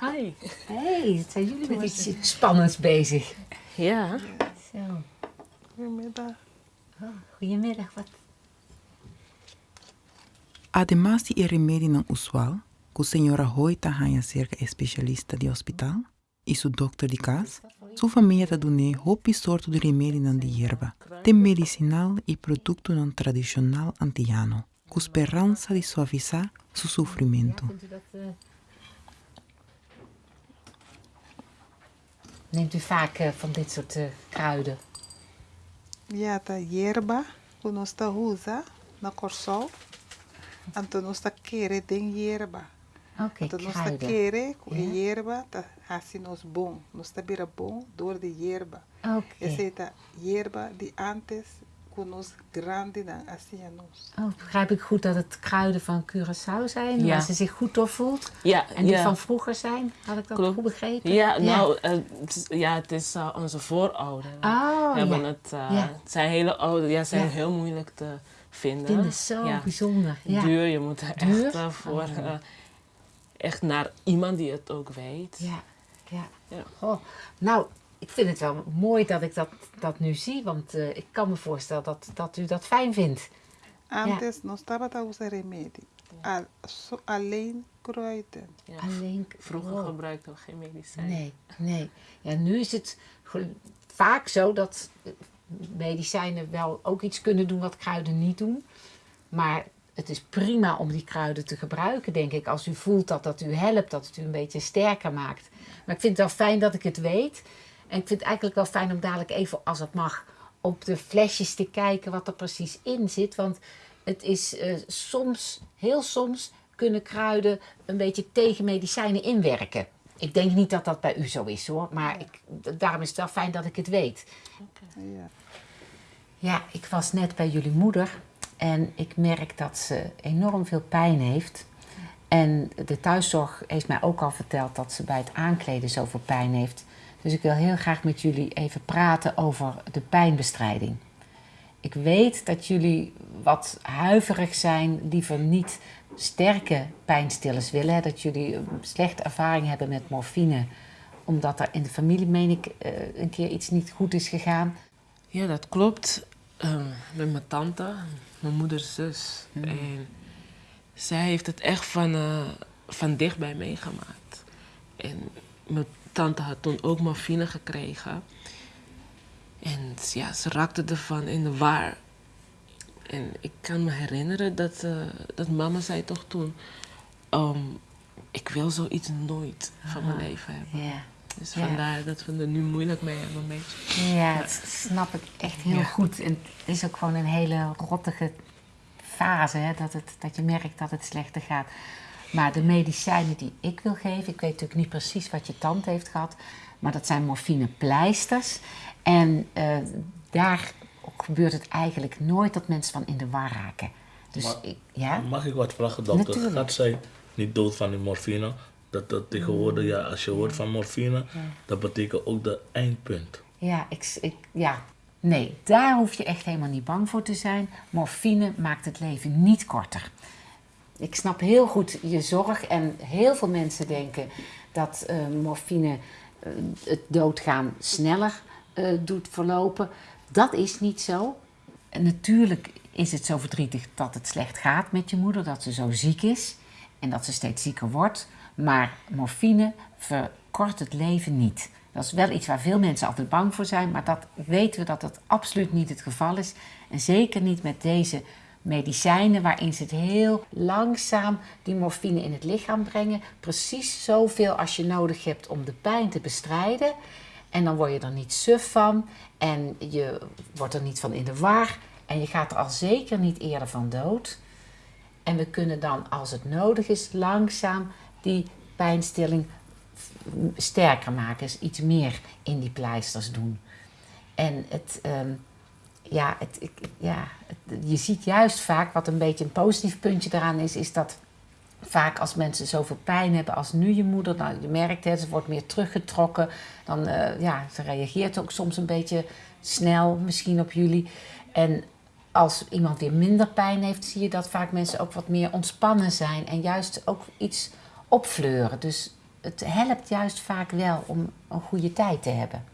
Hi. hey, wat zijn jullie met iets spannends bezig? Ja. Zo, Goedemiddag. oh, goedemiddag. Wat? Además de remédio usual, que a senhora Hoita hanya cerca especialista de hospital e su doctor de casa, sua família tá dando hopi sorto de remédio de hierba, tem medicinal e produto non tradicional antiano, com esperança de suavizar su sofrimento. Neemt u vaak eh, van dit soort eh, kruiden? Ja, ta que nós tá usa na corsol. Tá querer den hierba. Oké, kruiden. querer com Ja. hierba, tá assim nós bom. Nós tá bira bom door de hierba. Oké. Essa é a hierba de antes, dan. Oh, begrijp ik goed dat het kruiden van Curaçao zijn, Ja. waar ze zich goed door voelt? Ja, En die ja. van vroeger zijn? Had ik dat Klopt. goed begrepen? Ja, nou, eh, het is- ja, het is eh, onze voorouders. Oh, hebben ja. het, eh, Ja. Het zijn hele oude, ja, zijn Ja. heel moeilijk te vinden. Ik vind het zo Ja. bijzonder. Ja. Duur, je moet er Duur? echt eh, voor, Oh. eh, echt naar iemand die het ook weet. Ja, ja. Ja. Goh, nou, ik vind het wel mooi dat ik dat, dat nu zie, want eh, ik kan me voorstellen dat, dat u dat fijn vindt. Antes usa remédio. Al, so, alleen kruiden. Ja. Alleen Vroeger wow. gebruikten we geen medicijn. Nee, nee. Ja, nu is het vaak zo dat eh, medicijnen wel ook iets kunnen doen wat kruiden niet doen. Maar het is prima om die kruiden te gebruiken, denk ik. Als u voelt dat dat u helpt, dat het u een beetje sterker maakt. Maar ik vind het wel fijn dat ik het weet. En ik vind het eigenlijk wel fijn om dadelijk even, als het mag, op de flesjes te kijken wat er precies in zit. Want het is eh, soms, heel soms, kunnen kruiden een beetje tegen medicijnen inwerken. Ik denk niet dat dat bij u zo is hoor, maar ik, daarom is het wel fijn dat ik het weet. Ja. Ja, ik was net bij jullie moeder en ik merk dat ze enorm veel pijn heeft. En de thuiszorg heeft mij ook al verteld dat ze bij het aankleden zoveel pijn heeft. Dus ik wil heel graag met jullie even praten over de pijnbestrijding. Ik weet dat jullie wat huiverig zijn, liever niet sterke pijnstillers willen. Dat jullie een slechte ervaring hebben met morfine, omdat er in de familie, meen ik, eh, een keer iets niet goed is gegaan. Ja, dat klopt. Ehm, met mijn tante, mijn moeders zus. En zij heeft het echt van, eh, van dichtbij meegemaakt. En mijn tante had toen ook morfine gekregen. En ja, ze raakte ervan in de war. En ik kan me herinneren dat, eh, dat mama zei toch toen... ehm, ik wil zoiets nooit van mijn leven hebben. Ja. Dus Ja. vandaar dat we er nu moeilijk mee hebben een beetje. Ja, dat snap ik echt heel Ja. goed. En het is ook gewoon een hele rottige fase, hè, dat, het, dat je merkt dat het slechter gaat. Maar de medicijnen die ik wil geven, ik weet natuurlijk niet precies wat je tante heeft gehad, maar dat zijn morfinepleisters. En eh, daar gebeurt het eigenlijk nooit dat mensen van in de war raken. Dus Maar- ik, ja? Mag ik wat vragen, dokter? Natuurlijk. Gaat zij niet dood van die morfine? Dat, dat tegenwoordig, ja, als je hoort van morfine, dat betekent ook de eindpunt. Ja, ik, ik, ja, nee, daar hoef je echt helemaal niet bang voor te zijn. Morfine maakt het leven niet korter. Ik snap heel goed je zorg en heel veel mensen denken dat eh, morfine eh, het doodgaan sneller eh, doet verlopen. Dat is niet zo. En natuurlijk is het zo verdrietig dat het slecht gaat met je moeder, dat ze zo ziek is en dat ze steeds zieker wordt. Maar morfine verkort het leven niet. Dat is wel iets waar veel mensen altijd bang voor zijn, maar dat weten we dat dat absoluut niet het geval is. En zeker niet met deze medicijnen waarin ze het heel langzaam die morfine in het lichaam brengen. Precies zoveel als je nodig hebt om de pijn te bestrijden. En dan word je er niet suf van en je wordt er niet van in de war. En je gaat er al zeker niet eerder van dood. En we kunnen dan, als het nodig is, langzaam die pijnstilling sterker maken. Dus iets meer in die pleisters doen. En het, ehm, ja, het, ik, ja je ziet juist vaak, wat een beetje een positief puntje eraan is, is dat vaak als mensen zoveel pijn hebben als nu je moeder, nou, je merkt het, ze wordt meer teruggetrokken, dan eh, ja, ze reageert ook soms een beetje snel misschien op jullie. En als iemand weer minder pijn heeft, zie je dat vaak mensen ook wat meer ontspannen zijn en juist ook iets opfleuren. Dus het helpt juist vaak wel om een goede tijd te hebben.